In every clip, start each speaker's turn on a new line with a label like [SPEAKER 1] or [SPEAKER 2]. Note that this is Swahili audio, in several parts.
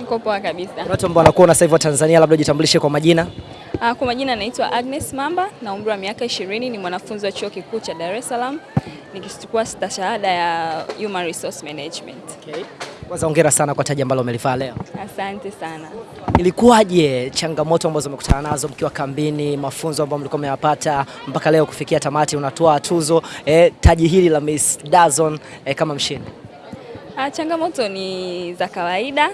[SPEAKER 1] Niko poa kabisa.
[SPEAKER 2] Watu ambao wanakuona sasa hivi wa Tanzania, labda ujitambulishe kwa majina.
[SPEAKER 1] Ah, kwa majina naitwa Agnes Mamba na umri wa miaka 20, ni mwanafunzi wa chuo kikuu cha Dar es Salaam nikichukua stashahada ya Human Resource Management.
[SPEAKER 2] Okay. Kwanza hongera sana kwa taji ambalo umelivaa leo.
[SPEAKER 1] Asante sana.
[SPEAKER 2] Ilikuwaje changamoto ambazo umekutana nazo mkiwa kambini, mafunzo ambayo mlikuwa mmeyapata mpaka leo kufikia tamati, unatoa tuzo eh, taji hili la Miss Dazon eh, kama mshindi?
[SPEAKER 1] Ah, changamoto ni za kawaida,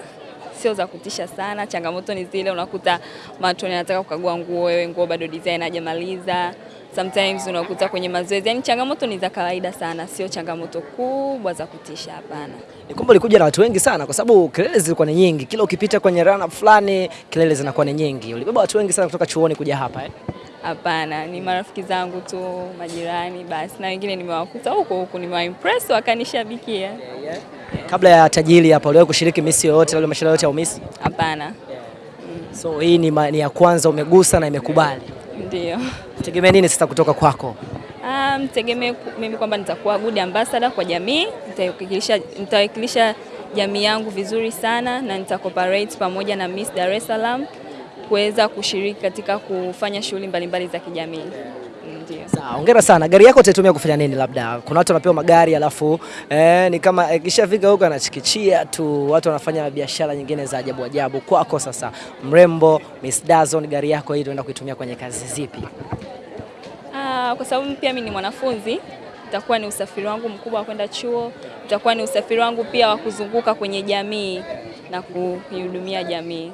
[SPEAKER 1] sio za kutisha sana. Changamoto ni zile unakuta matoni anataka kukagua nguo, wewe nguo bado design hajamaliza. Sometimes unakuta kwenye mazoezi, yani changamoto ni za kawaida sana, sio changamoto kubwa za kutisha, hapana.
[SPEAKER 2] Ni kwamba ulikuja na watu wengi sana, kwa sababu kelele zilikuwa ni nyingi. Kila ukipita kwenye run fulani kelele zinakuwa ni nyingi. Ulibeba watu wengi sana kutoka chuoni kuja hapa eh?
[SPEAKER 1] Hapana, ni marafiki zangu tu, majirani basi, na wengine nimewakuta huko huko, nimewaimpress wakanishabikia.
[SPEAKER 2] Kabla ya taji hili hapa, uliwahi kushiriki Miss yoyote, labda mashindano yote ya Miss?
[SPEAKER 1] Hapana,
[SPEAKER 2] So hii ni, ma, ni ya kwanza umegusa na imekubali.
[SPEAKER 1] ndio.
[SPEAKER 2] Tegemea nini sasa kutoka kwako?
[SPEAKER 1] Ah, mtegemee mimi kwamba nitakuwa good ambassador kwa jamii, nitawakilisha nitawakilisha jamii yangu vizuri sana na nitacooperate pamoja na Miss Dar es Salaam kuweza kushiriki katika kufanya shughuli mbalimbali za kijamii. Ndio.
[SPEAKER 2] Sawa, hongera sana. Gari yako utaitumia kufanya nini? Labda kuna watu wanapewa magari alafu eh, ni kama ikishafika huko anachikichia tu, watu wanafanya biashara nyingine za ajabu ajabu. Kwako sasa, mrembo Miss Dazon, gari yako hii tunaenda kuitumia kwenye kazi zipi?
[SPEAKER 1] Ah, kwa sababu pia mimi ni mwanafunzi, itakuwa ni usafiri wangu mkubwa wa kwenda chuo, itakuwa ni usafiri wangu pia wa kuzunguka kwenye jamii na kuihudumia jamii.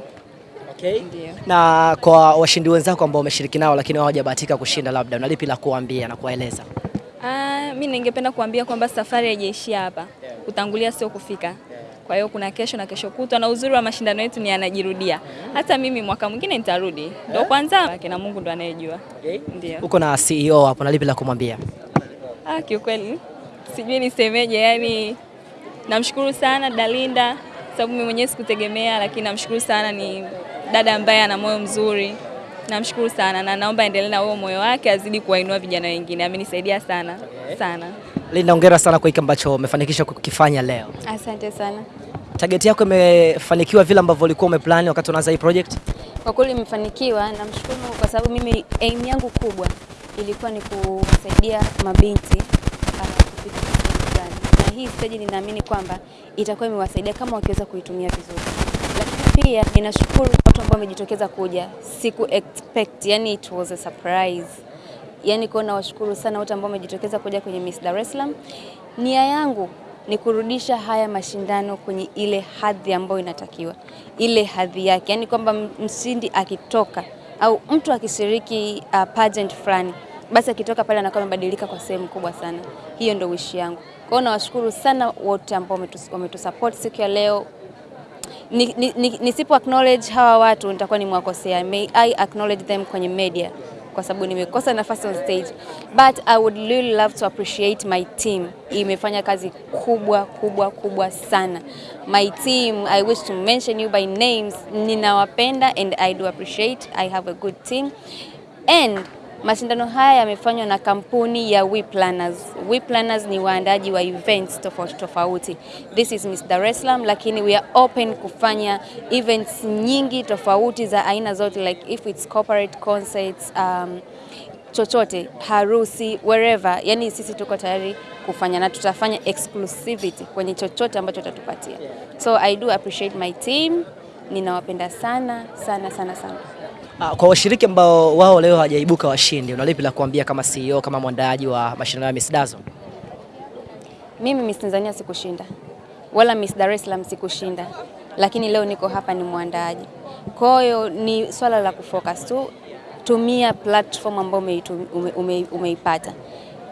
[SPEAKER 2] Okay. Na kwa washindi wenzako ambao umeshiriki nao lakini hawajabahatika kushinda, labda una lipi la kuambia na kuwaeleza?
[SPEAKER 1] Ah, mi ningependa kuambia kwamba safari haijaishia hapa. Kutangulia sio kufika. Kwa hiyo kuna kesho na kesho kutwa, na uzuri wa mashindano yetu ni yanajirudia. Hata mimi mwaka mwingine nitarudi, ndo kwanza na Mungu ndo anayejua. Ndio.
[SPEAKER 2] Uko na CEO hapo, na lipi la kumwambia?
[SPEAKER 1] Ah, kiukweli sijui nisemeje, yani namshukuru sana Dalinda sababu mimi mwenyewe sikutegemea, lakini namshukuru sana, ni dada ambaye ana moyo mzuri. Namshukuru sana na naomba endelee na huo moyo wake, azidi kuwainua vijana wengine. Amenisaidia sana sana.
[SPEAKER 2] Linda, hongera sana kwa hiki ambacho umefanikisha kukifanya leo.
[SPEAKER 3] Asante sana.
[SPEAKER 2] Target yako imefanikiwa vile ambavyo ulikuwa umeplani wakati unaanza hii project?
[SPEAKER 3] Kwa kweli imefanikiwa, namshukuru Mungu kwa sababu mimi aim yangu kubwa ilikuwa ni kusaidia mabinti uh, hii stage ninaamini kwamba itakuwa imewasaidia kama wakiweza kuitumia vizuri. Lakini pia ninashukuru watu ambao wamejitokeza kuja, siku expect, yani it was a surprise. Yani kwa nawashukuru sana watu ambao wamejitokeza kuja kwenye Miss Dar es Salaam. Nia yangu ni kurudisha haya mashindano kwenye ile hadhi ambayo inatakiwa, ile hadhi yake, yani kwamba mshindi akitoka au mtu akishiriki uh, pageant fulani, basi akitoka pale anakuwa amebadilika kwa sehemu kubwa sana. Hiyo ndio wishi yangu. Kwa hiyo nawashukuru sana wote ambao wametus- wametusupport siku ya leo. Nisipo Ni- ni- ni- acknowledge hawa watu nitakuwa nimewakosea. May I acknowledge them kwenye media kwa sababu nimekosa nafasi on stage, but I would really love to appreciate my team. Imefanya kazi kubwa kubwa kubwa sana. My team, I wish to mention you by names. Ninawapenda and I do appreciate. I have a good team and mashindano haya yamefanywa na kampuni ya We Planners. We Planners ni waandaji wa events tofauti tofauti. This is Miss Dar es Salaam, lakini we are open kufanya events nyingi tofauti za aina zote like if it's corporate concerts, um, chochote harusi wherever, yani sisi tuko tayari kufanya na tutafanya exclusivity kwenye chochote ambacho utatupatia. So I do appreciate my team, ninawapenda sana sana sana sana.
[SPEAKER 2] Ah, Kwa washiriki ambao wao leo hawajaibuka washindi, una lipi la kuambia kama CEO, kama mwandaaji wa mashindano ya Miss Dazo?
[SPEAKER 3] Mimi Miss Tanzania sikushinda wala Miss Dar es Salaam sikushinda, lakini leo niko hapa ni mwandaaji. Kwa hiyo ni swala la kufocus tu, tumia platform ambayo umeipata ume, ume, umeipata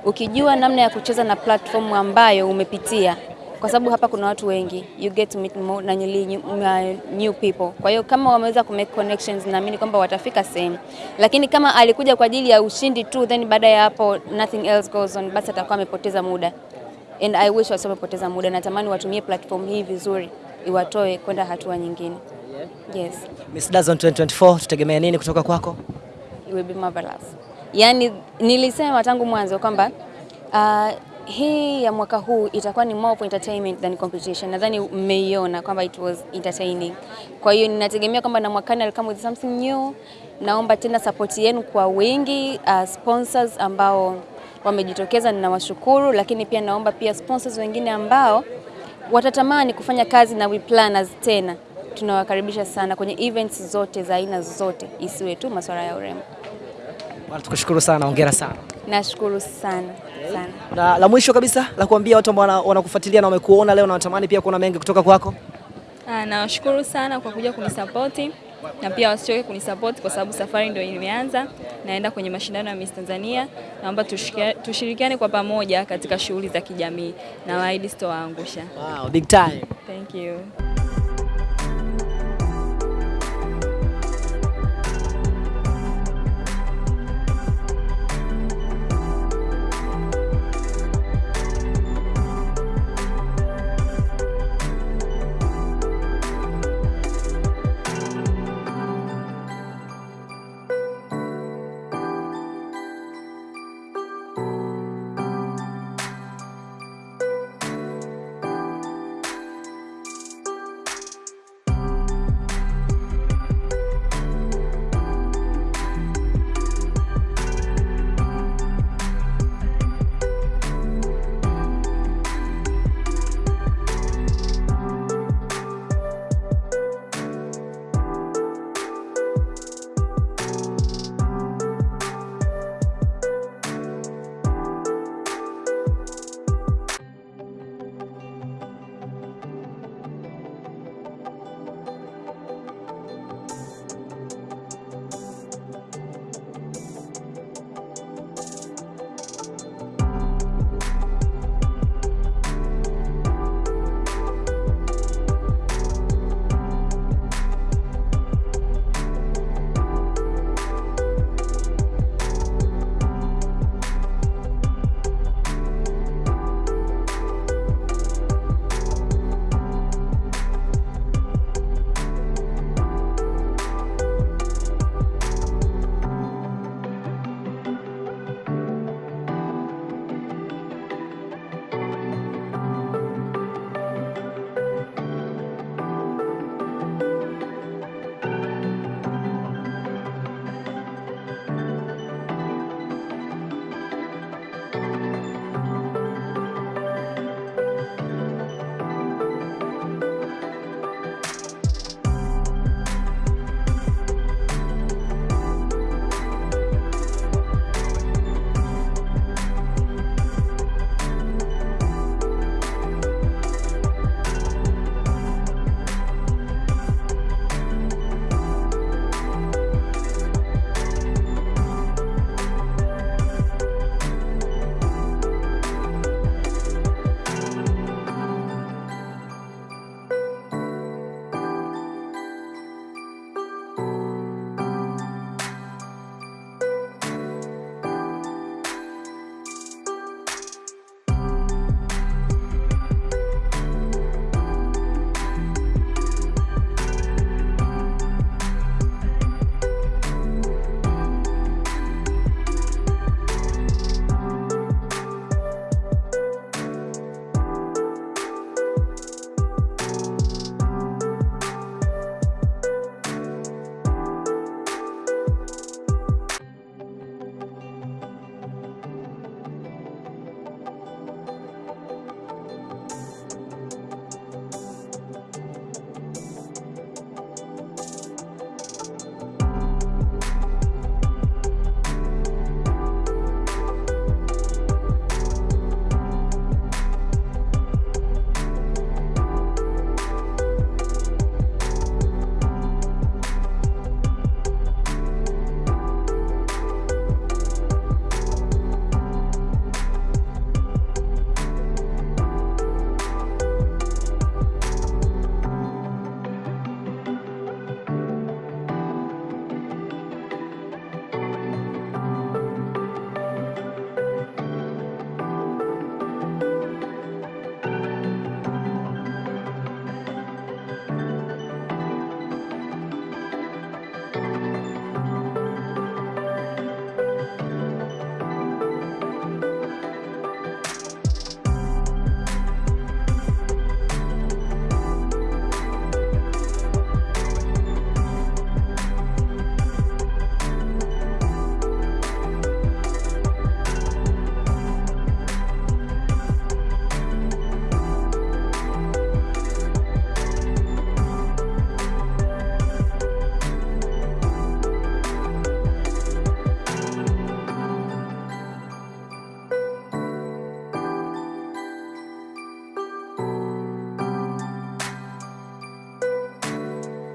[SPEAKER 3] ukijua namna ya kucheza na platform ambayo umepitia, kwa sababu hapa kuna watu wengi, you get to meet more, na nyili, new, new people. Kwa hiyo kama wameweza ku make connections, naamini kwamba watafika sehemu, lakini kama alikuja kwa ajili ya ushindi tu, then baada ya hapo nothing else goes on, basi atakuwa amepoteza muda and I wish wasio wamepoteza muda. Natamani watumie platform hii vizuri, iwatoe kwenda hatua nyingine. Yes,
[SPEAKER 2] Miss Dazon 2024 tutegemea nini kutoka kwako?
[SPEAKER 3] it will be marvelous. Yani nilisema tangu mwanzo kwamba uh, hii ya mwaka huu itakuwa ni more entertainment than competition. Nadhani mmeiona kwamba it was entertaining. Kwa hiyo ninategemea kwamba na mwakani I'll come with something new. Naomba tena support yenu kwa wingi, uh, sponsors ambao wamejitokeza ninawashukuru, lakini pia naomba pia sponsors wengine ambao watatamani kufanya kazi na We Planners tena tunawakaribisha sana kwenye events zote za aina zote, isiwe tu masuala ya urembo.
[SPEAKER 2] Tukushukuru sana, hongera sana.
[SPEAKER 3] Nashukuru sana sana.
[SPEAKER 2] Na la mwisho kabisa la kuambia watu ambao wanakufuatilia na wamekuona leo na wanatamani pia kuona mengi kutoka kwako.
[SPEAKER 1] Ah, nawashukuru sana kwa kuja kunisapoti na pia wasichoke kunisapoti kwa sababu safari ndio imeanza. Naenda kwenye mashindano ya Miss Tanzania. Naomba tushirikiane kwa pamoja katika shughuli za kijamii na waahidi sitowaangusha.
[SPEAKER 2] Wow, big time.
[SPEAKER 1] Thank you.